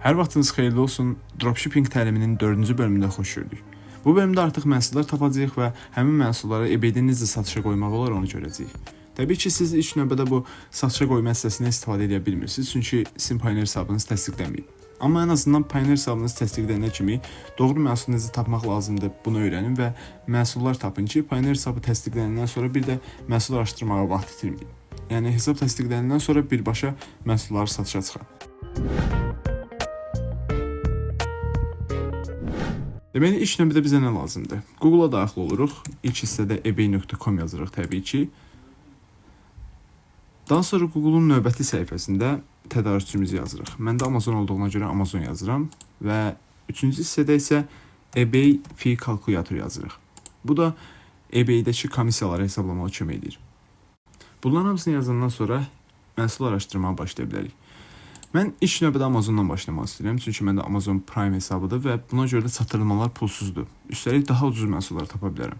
Hər vaxtınız xeyirli olsun. Dropshipping təliminin 4-cü bölümündə xoş gördük. Bu bölümdə artıq məhsullar tapacağıq və həmin məhsulları eBay-də necə satışa qoymaq olar onu görəcəyik. Təbii ki, siz ilk növbədə bu satışa qoyma hissəsindən istifadə edə bilmirsiniz, çünki sizin Pioneer hesabınız təsdiqlənməyib. Amma ən azından Pioneer hesabınız təsdiqlənənə kimi doğru məhsulu necə tapmaq lazımdır, bunu öyrənin və məhsullar tapın ki, Pioneer hesabı təsdiqlənəndən sonra bir də məhsul araşdırmağa vaxt itirməyin. Yəni hesab təsdiqlənəndən sonra birbaşa məhsulları satışa çıxarın. Deməli, ilk növbədə bizə nə lazımdır? Google-a daxil oluruq. İlk hissədə ebay.com yazırıq təbii ki. Daha sonra Google-un növbəti səhifəsində tədarükçümüzü yazırıq. Məndə Amazon olduğuna görə Amazon yazıram və üçüncü hissədə isə eBay fee kalkulyator yazırıq. Bu da eBay-dəki komissiyaları hesablamağa kömək edir. Bunların hamısını yazandan sonra məhsul araşdırmağa başlaya bilərik. Mən ilk növbədə Amazondan başlamaq istəyirəm, çünki məndə Amazon Prime hesabıdır və buna görə də çatdırılmalar pulsuzdur. Üstəlik daha ucuz məhsullar tapa bilərəm.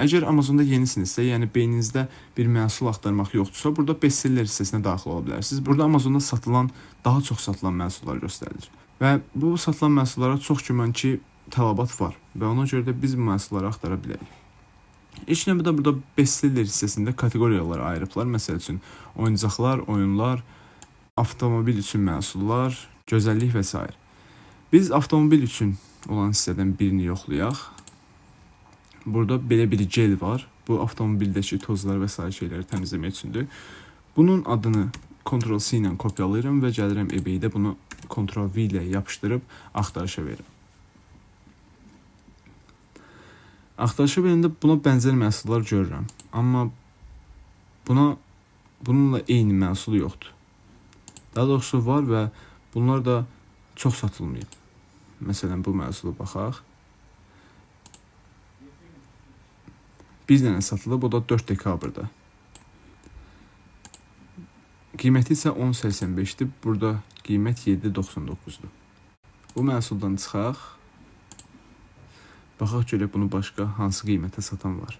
Əgər Amazonda yenisinizsə, yəni beyninizdə bir məhsul axtarmaq yoxdursa, burada bestseller hissəsinə daxil ola bilərsiniz. Burada Amazonda satılan, daha çox satılan məhsullar göstərilir. Və bu satılan məhsullara çox güman ki, tələbat var və ona görə də biz bu məhsulları axtara bilərik. İlk növbədə burada bestseller hissəsində kateqoriyalara ayırıblar. Məsəl üçün, oyuncaqlar, oyunlar, avtomobil üçün məhsullar, gözəllik və s. Biz avtomobil üçün olan hissədən birini yoxlayaq. Burada belə bir gel var. Bu avtomobildəki tozlar və s. şeyləri təmizləmək üçündür. Bunun adını Ctrl C ilə kopyalayıram və gəlirəm eBay-də bunu Ctrl V ilə yapışdırıb axtarışa verirəm. Axtarışa verəndə buna bənzər məhsullar görürəm. Amma buna bununla eyni məhsul yoxdur. Daha doğrusu var və bunlar da çox satılmayıb. Məsələn, bu məhsula baxaq. Bir dənə satılıb, o da 4 dekabrda. Qiyməti isə 10.85-dir. Burada qiymət 7.99-dur. Bu məhsuldan çıxaq. Baxaq görək bunu başqa hansı qiymətə satan var.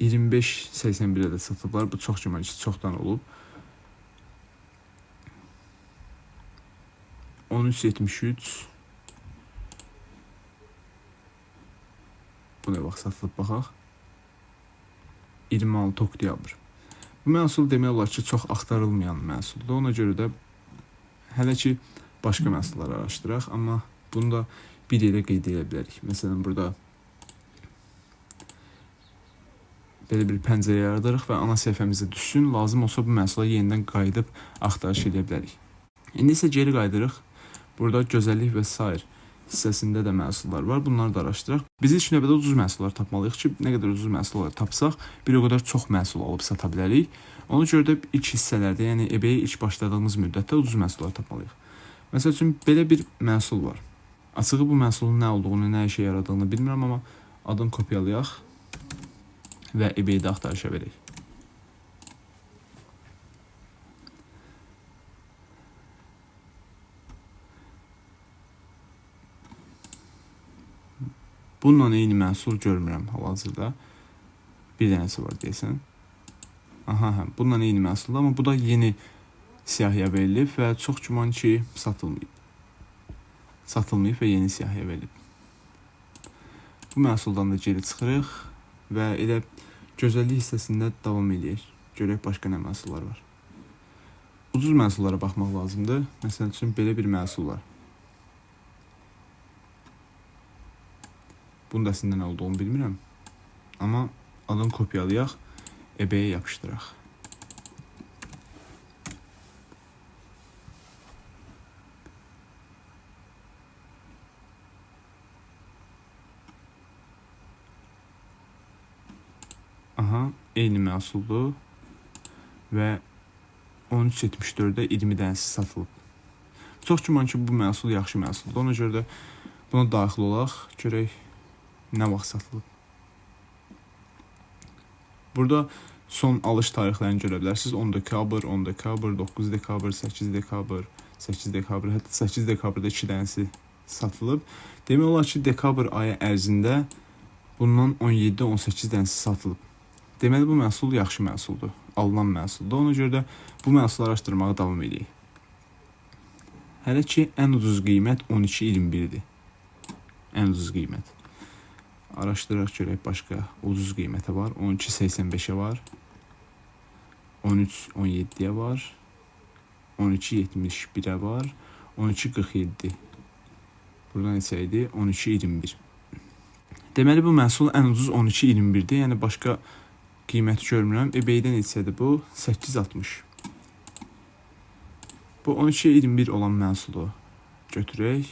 25-81-ə də satıblar. Bu çox güman ki, çoxdan olub. 13.73 Bu nə vaxt satılıb baxaq. 26 oktyabr. Bu məhsul demək olar ki, çox axtarılmayan məhsuldur. Ona görə də hələ ki başqa məhsullar araşdıraq, amma bunu da bir yerə qeyd edə bilərik. Məsələn, burada belə bir pəncərə yaradırıq və ana səhifəmizə düşsün. Lazım olsa bu məhsula yenidən qayıdıb axtarış edə bilərik. İndi isə geri qayıdırıq. Burada gözəllik və sair hissəsində də məhsullar var. Bunları da araşdıraq. Biz ilk növbədə ucuz məhsullar tapmalıyıq ki, nə qədər ucuz məhsullar tapsaq, bir o qədər çox məhsul alıb sata bilərik. Ona görə də ilk hissələrdə, yəni eBay ilk başladığımız müddətdə ucuz məhsullar tapmalıyıq. Məsəl üçün belə bir məhsul var. Açığı bu məhsulun nə olduğunu, nə işə yaradığını bilmirəm, amma adını kopyalayaq və eBay-də axtarışa verək. Bununla eyni məhsul görmürəm hal-hazırda. Bir dənəsi var deyəsən. Aha, hə, bununla eyni məhsuldur, amma bu da yeni siyahıya verilib və çox güman ki, satılmayıb. Satılmayıb və yeni siyahıya verilib. Bu məhsuldan da geri çıxırıq və elə gözəllik hissəsində davam eləyək. Görək başqa nə məhsullar var. Ucuz məhsullara baxmaq lazımdır. Məsəl üçün belə bir məhsul var. Bunun da əslində nə olduğunu bilmirəm. Amma adını kopyalayaq, eBay-yə yapışdıraq. Aha, eyni məhsuldur və 13.74-də 20 dənəsi satılıb. Çox güman ki, bu məhsul yaxşı məhsuldur. Ona görə də buna daxil olaq, görək nə vaxt satılıb. Burada son alış tarixlərini görə bilərsiniz. 10 dekabr, 10 dekabr, 9 dekabr, 8 dekabr, 8 dekabr, hətta 8 dekabrda 2 dənəsi satılıb. Demək olar ki, dekabr ayı ərzində bundan 17-18 dənəsi satılıb. Deməli bu məhsul yaxşı məhsuldur, alınan məhsuldur. Ona görə də bu məhsulu araşdırmağa davam edirik. Hələ ki ən ucuz qiymət 12.21-dir. Ən ucuz qiymət. Araşdıraq görək başqa ucuz qiymətə var. 12.85-ə var. 13.17-yə var. 12.71-ə var. 12.47. Burada neçə idi? 12.21. Deməli bu məhsul ən ucuz 12.21-dir. Yəni başqa qiyməti görmürəm. eBay-də neçədir bu? 8.60. Bu 12.21 olan məhsulu götürək.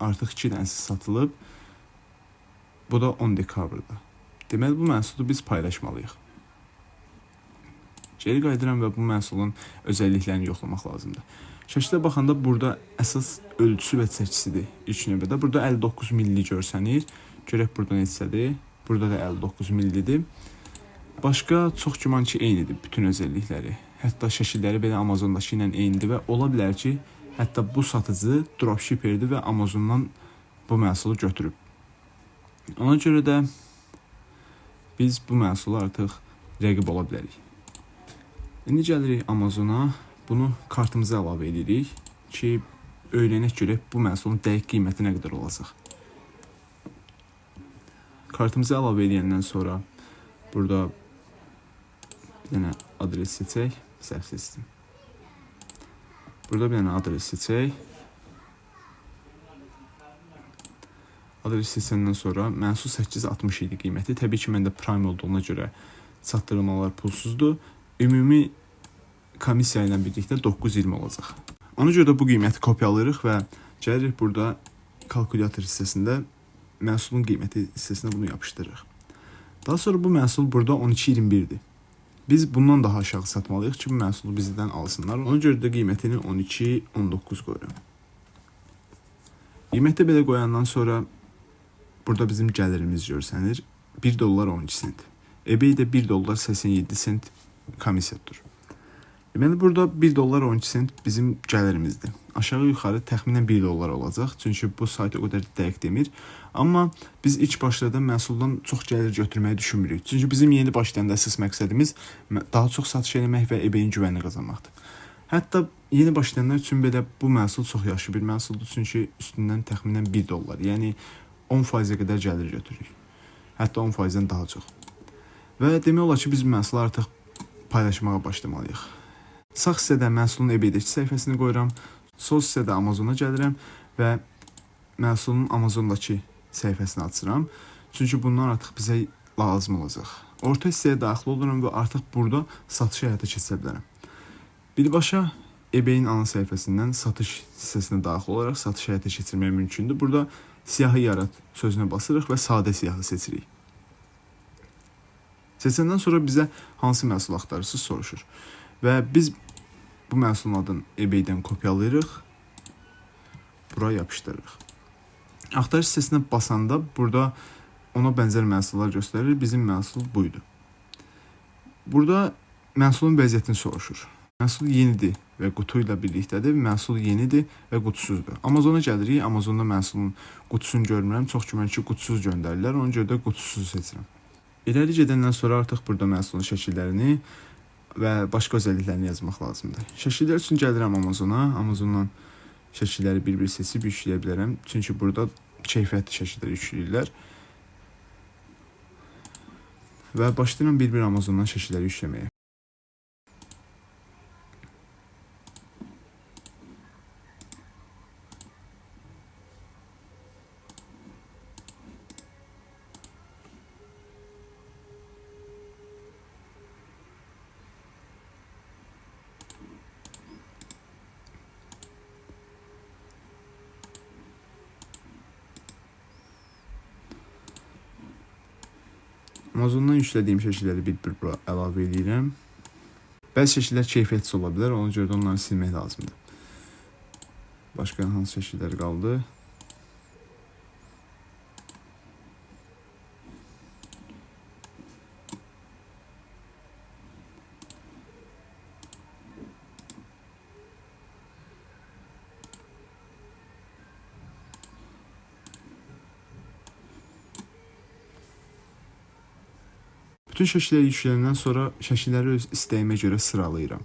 Artıq 2 dənəsi satılıb. Bu da 10 dekabrda. Deməli bu məhsulu biz paylaşmalıyıq. Geri qayıdıram və bu məhsulun özəlliklərini yoxlamaq lazımdır. Şəklə baxanda burada əsas ölçüsü və çəkisidir ilk növbədə. Burada 59 milli görsənir. Görək burada neçədir? Burada da 59 millidir. Başqa çox güman ki, eynidir bütün özəllikləri. Hətta şəkilləri belə Amazondakı ilə eynidir və ola bilər ki, hətta bu satıcı dropshipperdir və Amazondan bu məhsulu götürüb. Ona görə də biz bu məhsulu artıq rəqib ola bilərik. İndi gəlirik Amazona, bunu kartımıza əlavə edirik ki, öyrənək görək bu məhsulun dəqiq qiyməti nə qədər olacaq. Kartımıza əlavə edəndən sonra burada dənə adres seçək, səhv seçdim. Burada bir dənə adres seçək. Adres seçəndən sonra məhsul 860 idi qiyməti. Təbii ki, məndə Prime olduğuna görə çatdırılmalar pulsuzdur. Ümumi komissiya ilə birlikdə 920 olacaq. Ona görə də bu qiyməti kopyalayırıq və gəlirik burada kalkulyator hissəsində məhsulun qiyməti hissəsinə bunu yapışdırırıq. Daha sonra bu məhsul burada 12.21-dir. Biz bundan daha aşağı satmalıyıq ki, məhsulu bizdən alsınlar. Ona görə də qiymətini 12-19 qoyuram. Qiyməti belə qoyandan sonra burada bizim gəlirimiz görsənir. 1 dollar 12 sent. eBay-də 1 dollar 87 sent komissiyadır. Deməli burada 1 dollar 12 sent bizim gəlirimizdir. Aşağı yuxarı təxminən 1 dollar olacaq. Çünki bu sayt o qədər dəqiq demir. Amma biz ilk başlarda məhsuldan çox gəlir götürməyi düşünmürük. Çünki bizim yeni başlayanda əsas məqsədimiz daha çox satış etmək və eBay-in güvənini qazanmaqdır. Hətta yeni başlayanlar üçün belə bu məhsul çox yaxşı bir məhsuldur. Çünki üstündən təxminən 1 dollar, yəni 10%-ə qədər gəlir götürürük. Hətta 10%-dən daha çox. Və demək olar ki, biz məhsulu artıq paylaşmağa başlamalıyıq. Sağ hissədə məhsulun eBay-dəki səhifəsini qoyuram. Sol hissədə Amazona gəlirəm və məhsulun Amazondakı səhifəsini açıram. Çünki bunlar artıq bizə lazım olacaq. Orta hissəyə daxil oluram və artıq burada satış həyata keçirə bilərəm. Birbaşa eBay-in ana səhifəsindən satış hissəsinə daxil olaraq satış həyata keçirmək mümkündür. Burada siyahı yarat sözünə basırıq və sadə siyahı seçirik. Seçəndən sonra bizə hansı məhsul axtarırsınız soruşur. Və biz bu məhsulun adını eBay-dən kopyalayırıq. Bura yapışdırırıq. Axtarış hissəsinə basanda burada ona bənzər məhsullar göstərir. Bizim məhsul buydu. Burada məhsulun vəziyyətini soruşur. Məhsul yenidir və qutu ilə birlikdədir. Məhsul yenidir və qutusuzdur. Amazona gəlirik. Amazonda məhsulun qutusunu görmürəm. Çox güman ki, qutusuz göndərirlər. Ona görə də qutusuz seçirəm. İləri gedəndən sonra artıq burada məhsulun şəkillərini və başqa özəlliklərini yazmaq lazımdır. Şəkillər üçün gəlirəm Amazona. Amazondan şəkilləri bir-bir seçib yükləyə bilərəm. Çünki burada keyfiyyətli şəkillər yükləyirlər. Və başlayıram bir-bir Amazondan şəkilləri yükləməyə. Amazondan yüklədiyim şəkilləri bir-bir bura əlavə edirəm. Bəzi şəkillər keyfiyyətsiz ola bilər, ona görə də onları silmək lazımdır. Başqa hansı şəkillər qaldı? Bütün şəkilləri yükləyəndən sonra şəkilləri öz istəyimə görə sıralayıram.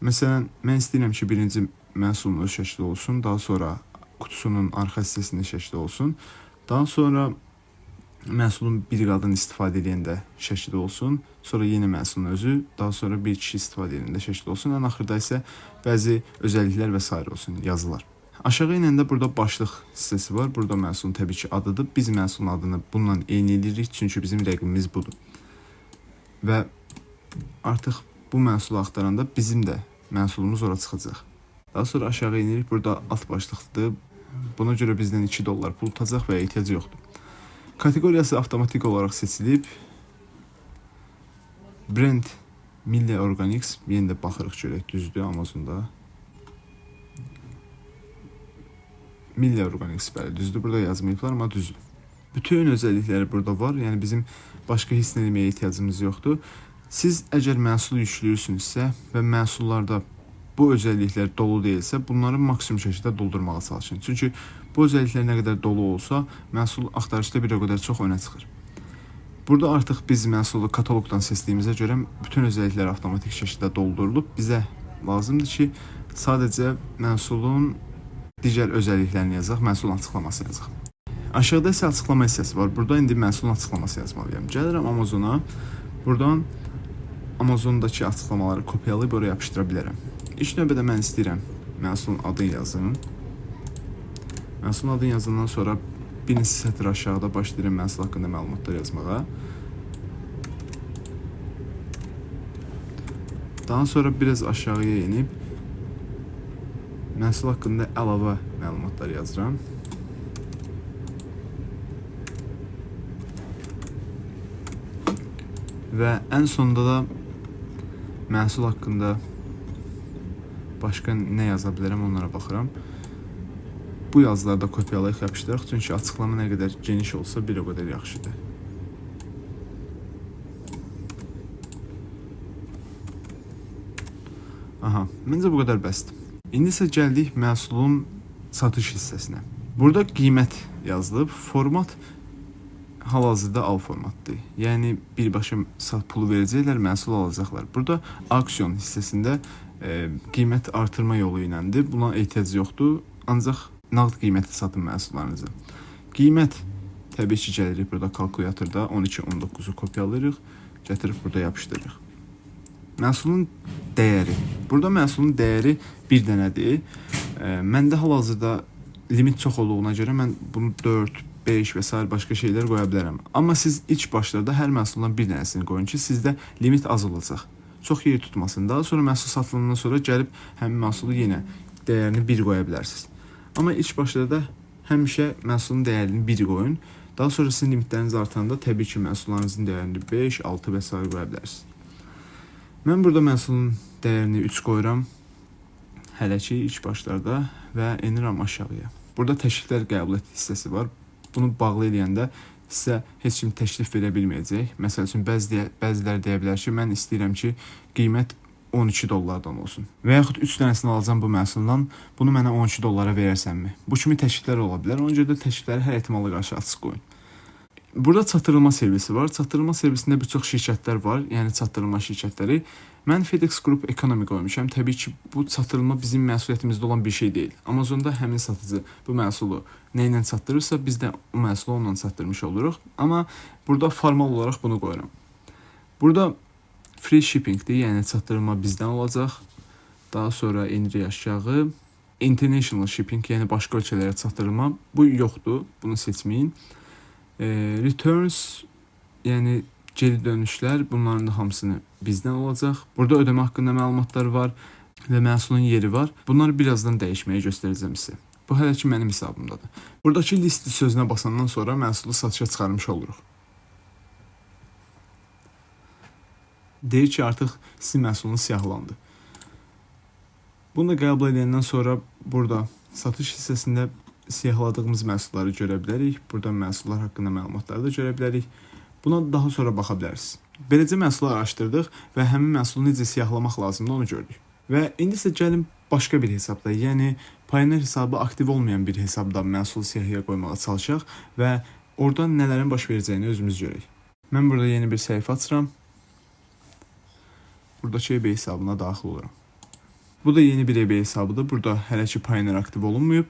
Məsələn, mən istəyirəm ki, birinci məhsulun öz şəkli olsun, daha sonra qutusunun arxa hissəsində şəkli olsun. Daha sonra məhsulun bir qadın istifadə edəndə şəkli olsun, sonra yenə məhsulun özü, daha sonra bir kişi istifadə edəndə şəkli olsun, ən axırda isə bəzi özəlliklər və s. olsun, yazılar. Aşağı inəndə burada başlıq hissəsi var. Burada məhsulun təbii ki adıdır. Biz məhsulun adını bununla eyni edirik, çünki bizim rəqibimiz budur. Və artıq bu məhsulu axtaranda bizim də məhsulumuz ora çıxacaq. Daha sonra aşağı enirik. Burada alt başlıqdır. Buna görə bizdən 2 dollar pul tutacaq və ehtiyac yoxdur. Kateqoriyası avtomatik olaraq seçilib. Brand Milli Organics yenə də baxırıq görək düzdür Amazonda. Milli Organics bəli düzdür. Burada yazmayıblar, amma düzdür. Bütün özəllikləri burada var. Yəni bizim başqa heç nə deməyə ehtiyacımız yoxdur. Siz əgər məhsul yükləyirsinizsə və məhsullarda bu özəlliklər dolu deyilsə, bunları maksimum şəkildə doldurmağa çalışın. Çünki bu özəlliklər nə qədər dolu olsa, məhsul axtarışda bir o qədər çox önə çıxır. Burada artıq biz məhsulu kataloqdan seçdiyimizə görə bütün özəlliklər avtomatik şəkildə doldurulub. Bizə lazımdır ki, sadəcə məhsulun digər özəlliklərini yazaq, məhsulun açıqlamasını yazaq. Aşağıda isə açıqlama hissəsi var. Burada indi məhsulun açıqlaması yazmalıyam. Gəlirəm Amazona. Buradan Amazondakı açıqlamaları kopyalayıb oraya yapışdıra bilərəm. İlk növbədə mən istəyirəm məhsulun adını yazım. Məhsulun adını yazandan sonra bir neçə sətr aşağıda başlayıram məhsul haqqında məlumatlar yazmağa. Daha sonra biraz aşağıya enib məhsul haqqında əlavə məlumatlar yazıram. Və ən sonda da məhsul haqqında başqa nə yaza bilərəm onlara baxıram. Bu yazıları da kopyalayıb yapışdıraq, çünki açıqlama nə qədər geniş olsa bir o qədər yaxşıdır. Aha, məncə bu qədər bəsdir. İndi isə gəldik məhsulun satış hissəsinə. Burada qiymət yazılıb, format hal-hazırda al formatdır. Yəni birbaşa pulu verəcəklər, məhsul alacaqlar. Burada auksion hissəsində e, qiymət artırma yolu iləndir. Buna ehtiyac yoxdur. Ancaq nağd qiymətə satın məhsullarınızı. Qiymət təbii ki, gəlirik burada kalkulyatorda 12.19-u kopyalayırıq, gətirib burada yapışdırırıq. Məhsulun dəyəri. Burada məhsulun dəyəri bir dənədir. E, məndə hal-hazırda limit çox olduğuna görə mən bunu 4, 5 və s. başqa şeylər qoya bilərəm. Amma siz ilk başlarda hər məhsuldan bir dənəsini qoyun ki, sizdə limit az olacaq çox yer tutmasın. Daha sonra məhsul satılandan sonra gəlib həmin məhsulu yenə dəyərini 1 qoya bilərsiniz. Amma ilk başlarda həmişə məhsulun dəyərini 1 qoyun. Daha sonra sizin limitləriniz artanda təbii ki, məhsullarınızın dəyərini 5, 6 və s. qoya bilərsiniz. Mən burada məhsulun dəyərini 3 qoyuram. Hələ ki, ilk başlarda və enirəm aşağıya. Burada təkliflər qəbul et hissəsi var. Bunu bağlı eləyəndə sizə heç kim təklif verə bilməyəcək. Məsəl üçün bəzi bəzilər deyə bilər ki, mən istəyirəm ki, qiymət 12 dollardan olsun. Və yaxud 3 dənəsini alacağam bu məhsuldan, bunu mənə 12 dollara verərsənmi? Bu kimi təkliflər ola bilər. Ona görə də təklifləri hər ehtimala qarşı açıq qoyun. Burada çatdırılma servisi var. Çatdırılma servisində bir çox şirkətlər var, yəni çatdırılma şirkətləri. Mən FedEx Group Economy qoymuşam. Təbii ki, bu çatdırılma bizim məsuliyyətimizdə olan bir şey deyil. Amazonda həmin satıcı bu məhsulu nə ilə çatdırırsa, biz də o məhsulu onunla çatdırmış oluruq. Amma burada formal olaraq bunu qoyuram. Burada free shippingdir, yəni çatdırılma bizdən olacaq. Daha sonra enirik aşağı. International shipping, yəni başqa ölkələrə çatdırılma. Bu yoxdur, bunu seçməyin. E, returns, yəni geri dönüşlər, bunların da hamısını bizdən olacaq. Burada ödəmə haqqında məlumatlar var və məhsulun yeri var. Bunları birazdan dəyişməyə göstərəcəm sizə. Bu hələ ki mənim hesabımdadır. Buradakı list sözünə basandan sonra məhsulu satışa çıxarmış oluruq. Deyir ki, artıq sizin məhsulunuz siyahlandı. Bunu da qəbul edəndən sonra burada satış hissəsində siyahladığımız məhsulları görə bilərik. Burada məhsullar haqqında məlumatları da görə bilərik. Buna daha sonra baxa bilərsiniz. Beləcə məhsulu araşdırdıq və həmin məhsulu necə siyahlamaq lazımdır onu gördük. Və indi isə gəlin başqa bir hesabda, yəni Payoneer hesabı aktiv olmayan bir hesabda məhsul siyahıya qoymağa çalışaq və oradan nələrin baş verəcəyini özümüz görək. Mən burada yeni bir səhifə açıram. Buradakı eBay hesabına daxil oluram. Bu da yeni bir eBay hesabıdır. Burada hələ ki Pioneer aktiv olunmayıb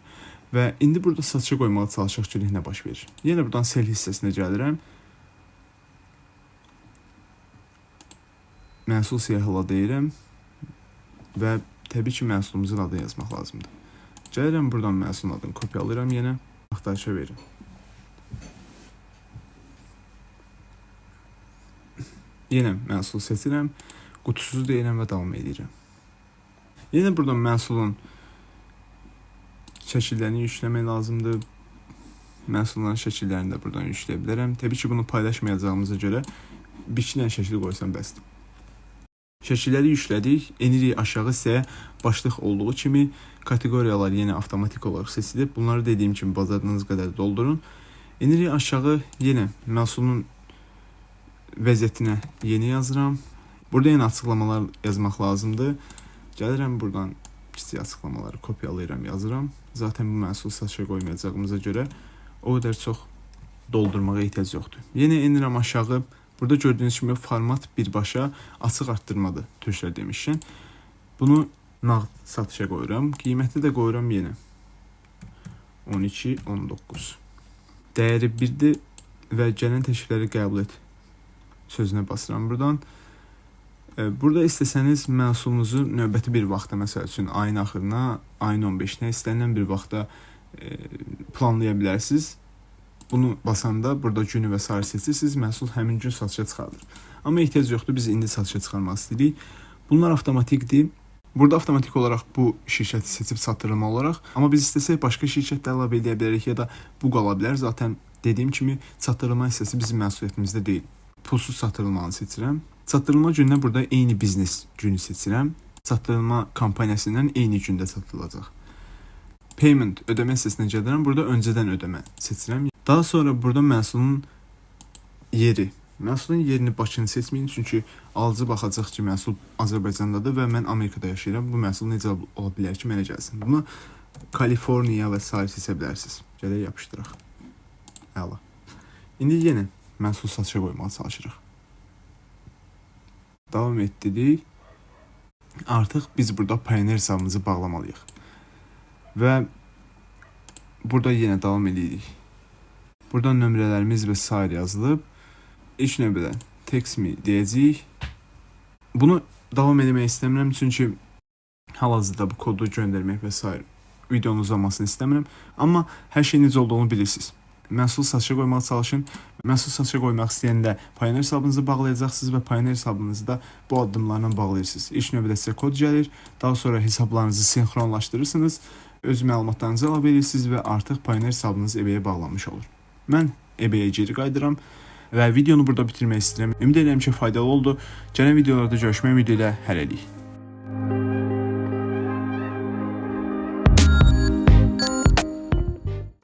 və indi burada satışa qoymağa çalışaq görək nə baş verir. Yenə buradan sell hissəsinə gəlirəm. Məhsul siyahıla deyirəm və təbii ki məhsulumuzun adını yazmaq lazımdır. Gəlirəm buradan məhsulun adını kopyalayıram yenə, axtarışa verirəm. Yenə məhsul seçirəm, qutusuzu deyirəm və davam edirəm. Yenə buradan məhsulun şəkillərini yükləmək lazımdır. Məhsulların şəkillərini də buradan yükləyə bilərəm. Təbii ki, bunu paylaşmayacağımıza görə bir iki dənə şəkil qoysam bəsdir. Şəkilləri yüklədik. Enirik aşağı hissəyə başlıq olduğu kimi kateqoriyalar yenə avtomatik olaraq seçilib. Bunları dediyim kimi bacardığınız qədər doldurun. Enirik aşağı yenə məhsulun vəziyyətinə yeni yazıram. Burada yenə açıqlamalar yazmaq lazımdır. Gəlirəm buradan kiçik açıqlamaları kopyalayıram, yazıram. Zaten bu məhsulu satışa qoymayacağımıza görə o qədər çox doldurmağa ehtiyac yoxdur. Yenə enirəm aşağı. Burada gördüyünüz kimi format birbaşa açıq artdırmadır türklər demişkən. Bunu nağd satışa qoyuram. Qiyməti də qoyuram yenə. 12 19. Dəyəri 1-dir və gələn təklifləri qəbul et sözünə basıram buradan. Burada istəsəniz məhsulunuzu növbəti bir vaxta, məsəl üçün ayın axırına, ayın 15-nə istənilən bir vaxta e, planlaya bilərsiniz. Bunu basanda burada günü və sair seçirsiniz, məhsul həmin gün satışa çıxarılır. Amma ehtiyac yoxdur, biz indi satışa çıxarmaq istəyirik. Bunlar avtomatikdir. Burada avtomatik olaraq bu şirkəti seçib çatdırılma olaraq, amma biz istəsək başqa şirkət də əlavə edə bilərik ya da bu qala bilər. Zaten dediyim kimi çatdırılma hissəsi bizim məsuliyyətimizdə deyil. Pulsuz çatdırılmanı seçirəm. Çatdırılma gününə burada eyni biznes günü seçirəm. Çatdırılma kampaniyasından eyni gündə çatdırılacaq. Payment ödəmə hissəsinə gəlirəm. Burada öncədən ödəmə seçirəm. Daha sonra burada məhsulun yeri. Məhsulun yerini Bakını seçməyin çünki alıcı baxacaq ki, məhsul Azərbaycandadır və mən Amerikada yaşayıram. Bu məhsul necə ola bilər ki, mənə gəlsin? Bunu Kaliforniya və sair seçə bilərsiniz. Gələk yapışdıraq. Əla. İndi yenə məhsul satışa qoymağa çalışırıq. Davam etdirik. Artıq biz burada Pioneer hesabımızı bağlamalıyıq. Və burada yenə davam edirik. Burada nömrələrimiz və sair yazılıb. İlk növbədə text me deyəcəyik. Bunu davam etmək istəmirəm çünki hal-hazırda bu kodu göndərmək və s. videonun uzamasını istəmirəm. Amma hər şey necə olduğunu bilirsiniz. Məhsul satışa qoymağa çalışın. Məhsul satışa qoymaq istəyəndə Pioneer hesabınızı bağlayacaqsınız və Pioneer hesabınızı da bu addımlarla bağlayırsınız. İlk növbədə sizə kod gəlir, daha sonra hesablarınızı sinxronlaşdırırsınız, öz məlumatlarınızı əlavə edirsiniz və artıq Pioneer hesabınız eBay-yə bağlanmış olur. Mən eBay-yə geri qayıdıram və videonu burada bitirmək istəyirəm. Ümid edirəm ki, faydalı oldu. Gələn videolarda görüşmək ümidi ilə hələlik.